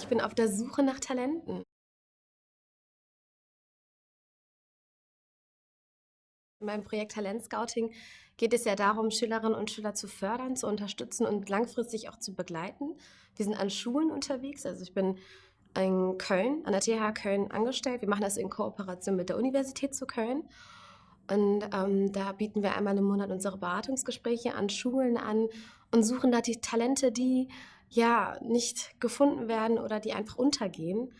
Ich bin auf der Suche nach Talenten. In meinem Projekt Talent Scouting geht es ja darum, Schülerinnen und Schüler zu fördern, zu unterstützen und langfristig auch zu begleiten. Wir sind an Schulen unterwegs, also ich bin in Köln, an der TH Köln angestellt. Wir machen das in Kooperation mit der Universität zu Köln. Und ähm, da bieten wir einmal im Monat unsere Beratungsgespräche an Schulen an und suchen da die Talente, die ja nicht gefunden werden oder die einfach untergehen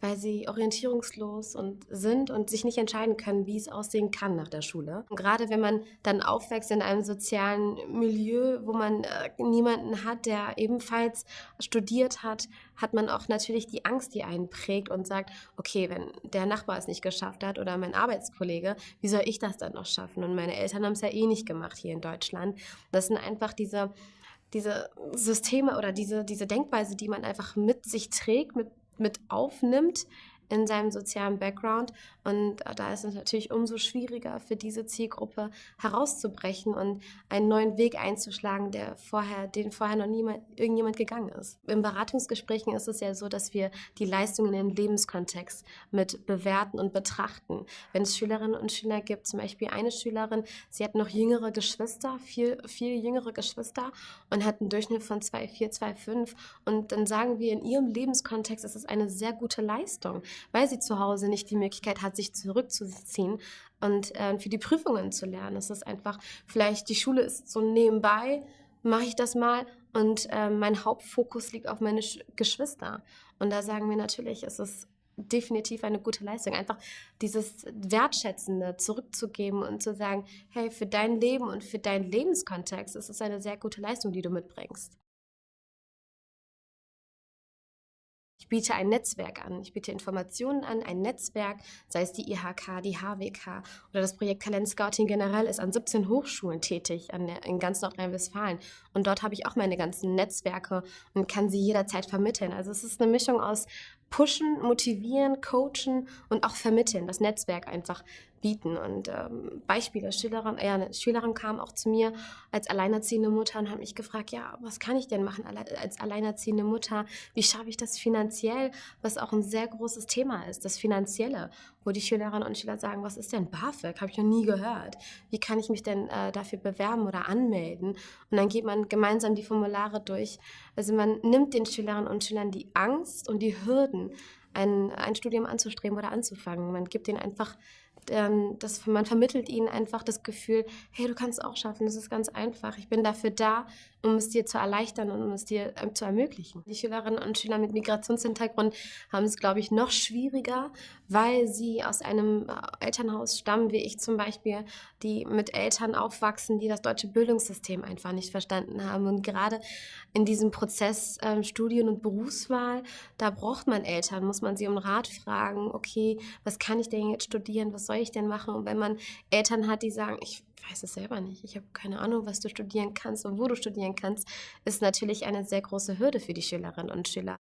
weil sie orientierungslos und sind und sich nicht entscheiden können, wie es aussehen kann nach der Schule. Und gerade wenn man dann aufwächst in einem sozialen Milieu, wo man äh, niemanden hat, der ebenfalls studiert hat, hat man auch natürlich die Angst, die einen prägt und sagt, okay, wenn der Nachbar es nicht geschafft hat oder mein Arbeitskollege, wie soll ich das dann noch schaffen? Und meine Eltern haben es ja eh nicht gemacht hier in Deutschland. Das sind einfach diese diese Systeme oder diese, diese Denkweise, die man einfach mit sich trägt, mit mit aufnimmt in seinem sozialen Background. Und äh, da ist es natürlich umso schwieriger für diese Zielgruppe herauszubrechen und einen neuen Weg einzuschlagen, der vorher, den vorher noch niemand, irgendjemand gegangen ist. In Beratungsgesprächen ist es ja so, dass wir die Leistungen in den Lebenskontext mit bewerten und betrachten. Wenn es Schülerinnen und Schüler gibt, zum Beispiel eine Schülerin, sie hat noch jüngere Geschwister, viel, viel jüngere Geschwister und hat einen Durchschnitt von 2,4, 2,5 und dann sagen wir, in ihrem Lebenskontext ist es eine sehr gute Leistung weil sie zu Hause nicht die Möglichkeit hat, sich zurückzuziehen und äh, für die Prüfungen zu lernen. Es ist einfach, vielleicht die Schule ist so nebenbei, mache ich das mal und äh, mein Hauptfokus liegt auf meine Sch Geschwister. Und da sagen wir natürlich, es ist definitiv eine gute Leistung. Einfach dieses Wertschätzende zurückzugeben und zu sagen, hey, für dein Leben und für deinen Lebenskontext ist es eine sehr gute Leistung, die du mitbringst. Ich biete ein Netzwerk an. Ich biete Informationen an, ein Netzwerk, sei es die IHK, die HWK oder das Projekt Talent Scouting generell ist an 17 Hochschulen tätig der, in ganz Nordrhein-Westfalen. Und dort habe ich auch meine ganzen Netzwerke und kann sie jederzeit vermitteln. Also es ist eine Mischung aus pushen, motivieren, coachen und auch vermitteln, das Netzwerk einfach bieten. Und ähm, Beispiele, Schülerin, ja, eine Schülerin kam auch zu mir als alleinerziehende Mutter und hat mich gefragt, ja, was kann ich denn machen als alleinerziehende Mutter? Wie schaffe ich das finanziell? Was auch ein sehr großes Thema ist, das Finanzielle, wo die Schülerinnen und Schüler sagen, was ist denn BAföG? Habe ich noch nie gehört. Wie kann ich mich denn äh, dafür bewerben oder anmelden? Und dann geht man gemeinsam die Formulare durch. Also man nimmt den Schülerinnen und Schülern die Angst und die Hürden Leuten, ein, ein Studium anzustreben oder anzufangen. Man gibt ihnen einfach, ähm, das, man vermittelt ihnen einfach das Gefühl, hey, du kannst es auch schaffen, das ist ganz einfach. Ich bin dafür da, um es dir zu erleichtern und um es dir ähm, zu ermöglichen. Die Schülerinnen und Schüler mit Migrationshintergrund haben es, glaube ich, noch schwieriger, weil sie aus einem äh, Elternhaus stammen, wie ich zum Beispiel, die mit Eltern aufwachsen, die das deutsche Bildungssystem einfach nicht verstanden haben. Und gerade in diesem Prozess ähm, Studien- und Berufswahl, da braucht man Eltern, muss man sie um Rat fragen, okay, was kann ich denn jetzt studieren, was soll ich denn machen? Und wenn man Eltern hat, die sagen, ich weiß es selber nicht. Ich habe keine Ahnung, was du studieren kannst und wo du studieren kannst, ist natürlich eine sehr große Hürde für die Schülerinnen und Schüler.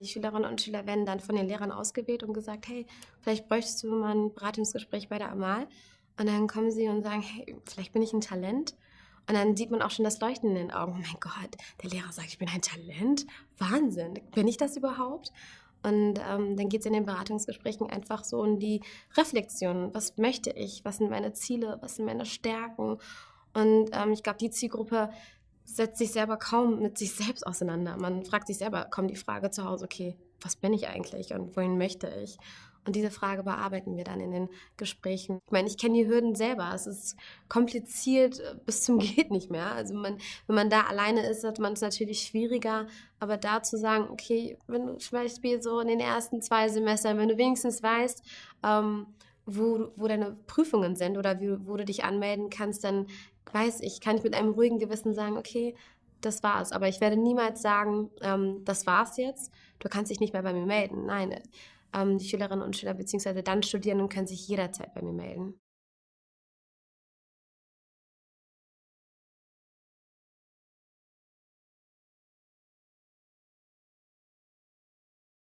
Die Schülerinnen und Schüler werden dann von den Lehrern ausgewählt und gesagt, hey, vielleicht bräuchtest du mal ein Beratungsgespräch bei der Amal. Und dann kommen sie und sagen, hey, vielleicht bin ich ein Talent. Und dann sieht man auch schon das Leuchten in den Augen. Oh mein Gott, der Lehrer sagt, ich bin ein Talent. Wahnsinn. Bin ich das überhaupt? Und ähm, dann geht es in den Beratungsgesprächen einfach so um die Reflexion. Was möchte ich? Was sind meine Ziele? Was sind meine Stärken? Und ähm, ich glaube, die Zielgruppe setzt sich selber kaum mit sich selbst auseinander. Man fragt sich selber, kommt die Frage zu Hause, okay, was bin ich eigentlich und wohin möchte ich? Und diese Frage bearbeiten wir dann in den Gesprächen. Ich meine, ich kenne die Hürden selber. Es ist kompliziert äh, bis zum geht nicht mehr. Also man, wenn man da alleine ist, hat man es natürlich schwieriger. Aber da zu sagen, okay, wenn du zum Beispiel so in den ersten zwei Semestern, wenn du wenigstens weißt, ähm, wo, wo deine Prüfungen sind oder wie, wo du dich anmelden kannst, dann weiß ich, kann ich mit einem ruhigen Gewissen sagen, okay, das war's. Aber ich werde niemals sagen, ähm, das war's jetzt, du kannst dich nicht mehr bei mir melden. Nein, ähm, die Schülerinnen und Schüler bzw. dann Studierenden können sich jederzeit bei mir melden.